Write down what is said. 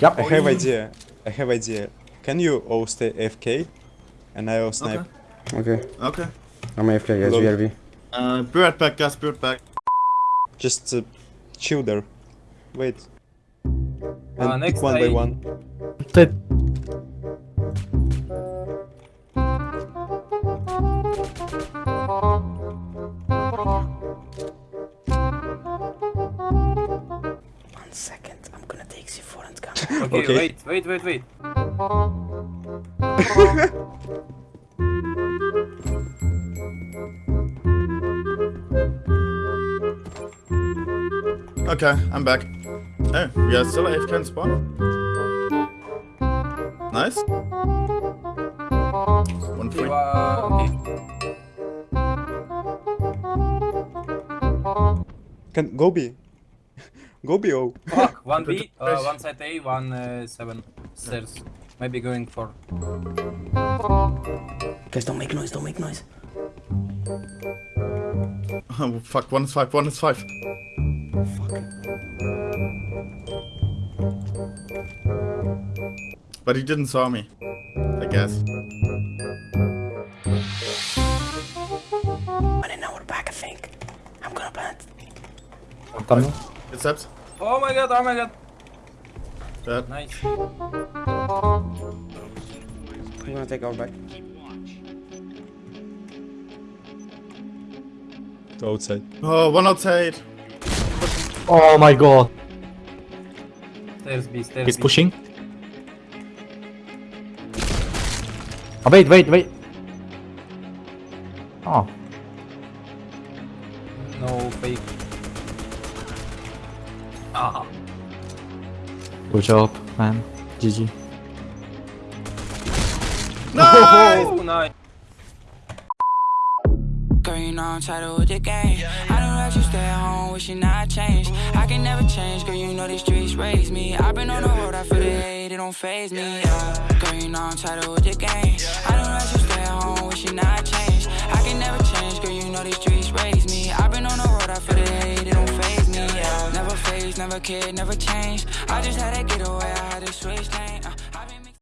Yep. I have idea. I have idea. Can you all stay AFK? And I'll snipe. Okay. Okay. I'm AFK, guys. Hello. BRB. Uh, be right back, guys. Be right back. Just uh, chill there. Wait. And Uh, next one by I- one. Ty- One Okay, Okay. wait, wait, wait, wait. Okay, I'm back. Oh, we are still AFK in spawn. Nice. One Okay, free. okay. Can go B. go B oh. Fuck, one B, uh, one side A, one uh, seven stairs. Maybe going for. Guys, don't make noise. Don't make noise. Oh, fuck, one is five, one is five. Fuck. But he didn't saw me. I guess. But now we're back, I think. I'm gonna plant. Tunnel. It's steps. Oh my god, oh my god. Dead. Nice. I'm gonna take our back. To outside. Oh, one outside. Oh my god. Stairs B, stairs He's B. pushing. Oh, wait, wait, wait. Oh, No fake. Ah. good job, man. GG. Nice! Oh, nice. Girl, you know I'm tired with the game. I know that you stay at home, wishing I changed. I can never change, girl, you know these streets raised me. I've been on the road, I feel the hate, it don't faze me. Yeah. Girl, you know I'm tired with the game. I know that you stay at home, wishing I changed. Never kid, never change. I just had to get away, I had to switch lane. Uh,